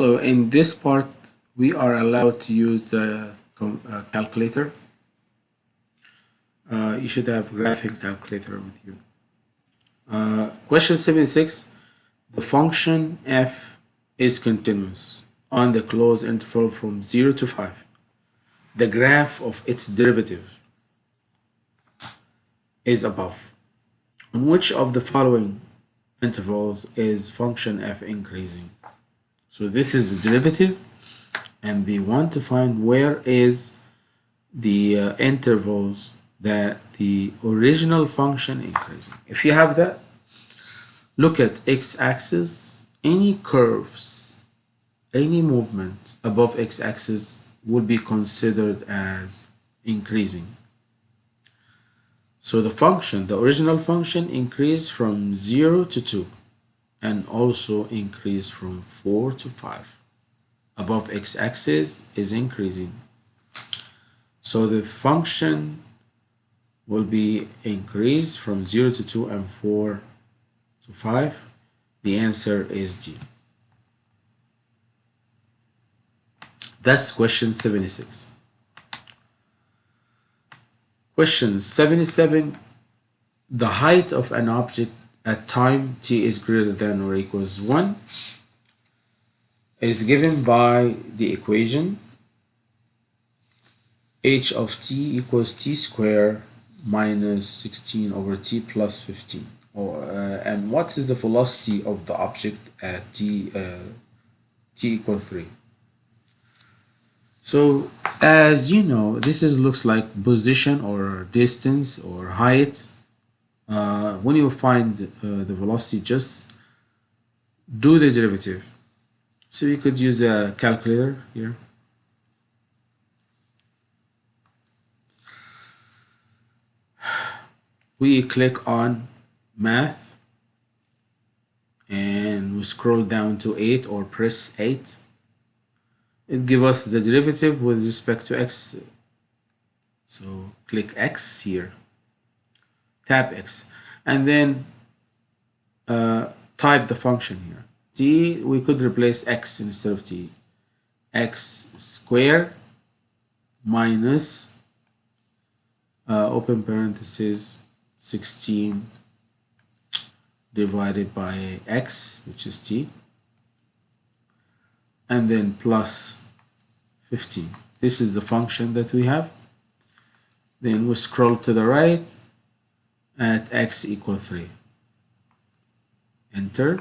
In this part, we are allowed to use the uh, calculator. Uh, you should have graphing calculator with you. Uh, question 76. The function f is continuous on the closed interval from 0 to 5. The graph of its derivative is above. On which of the following intervals is function f increasing? So this is the derivative and they want to find where is the uh, intervals that the original function increasing. If you have that, look at x-axis, any curves, any movement above x-axis will be considered as increasing. So the function, the original function increased from 0 to 2 and also increase from 4 to 5 above x-axis is increasing. So the function will be increased from 0 to 2 and 4 to 5. The answer is D. That's question 76. Question 77. The height of an object at time t is greater than or equals 1 is given by the equation h of t equals t squared minus 16 over t plus 15 or, uh, and what is the velocity of the object at t uh, t equals 3 so as you know this is looks like position or distance or height uh, when you find uh, the velocity just do the derivative so you could use a calculator here. We click on math and we scroll down to 8 or press 8. It gives us the derivative with respect to x. So click x here, tap x, and then uh, type the function here t, we could replace x instead of t. x square minus uh, open parenthesis 16 divided by x, which is t, and then plus 15. This is the function that we have. Then we scroll to the right at x equal 3. Enter.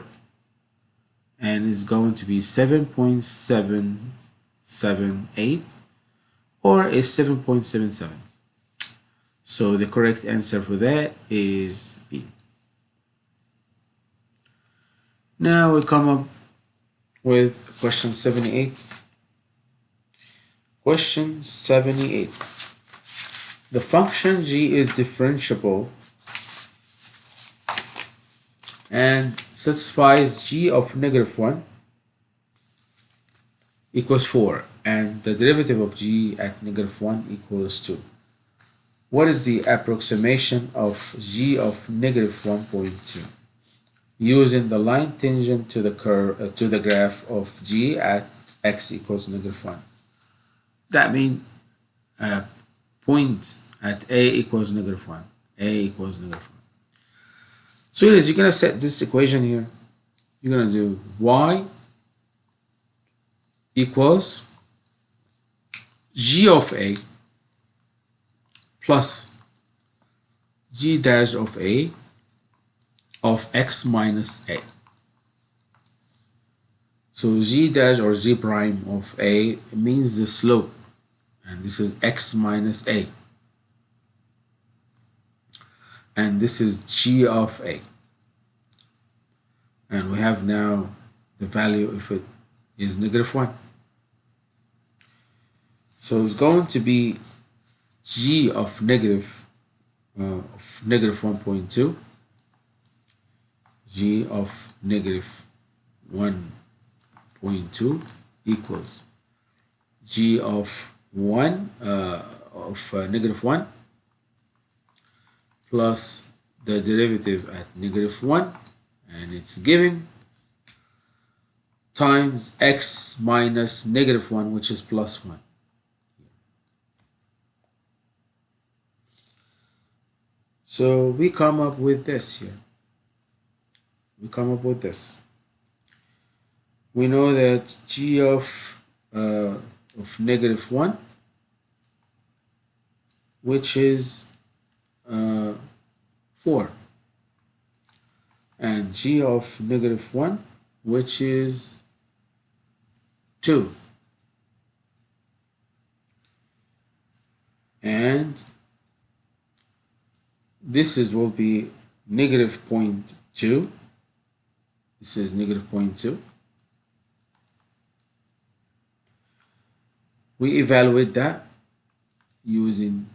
And it's going to be 7.778 or is 7.77 so the correct answer for that is B. Now we come up with question 78 question 78 the function g is differentiable and satisfies g of negative 1 equals 4 and the derivative of g at negative 1 equals 2. What is the approximation of g of negative 1.2? Using the line tangent to the curve uh, to the graph of g at x equals negative 1. That means uh, point at a equals negative 1. a equals negative 1. So is, you're going to set this equation here. You're going to do y equals g of a plus g dash of a of x minus a. So g dash or g prime of a means the slope and this is x minus a and this is g of a and we have now the value if it is negative 1 so it's going to be g of negative uh, of negative 1.2 g of negative 1.2 equals g of 1 uh, of uh, negative 1 plus the derivative at negative 1 and it's given times x minus negative 1 which is plus 1 so we come up with this here. We come up with this. We know that g of uh, of negative 1 which is uh, 4 and g of negative 1 which is 2 and this is will be negative 0.2 this is negative 0.2 we evaluate that using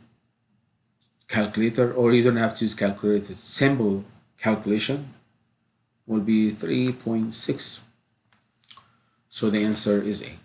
calculator or you don't have to use calculator simple calculation will be 3.6 so the answer is A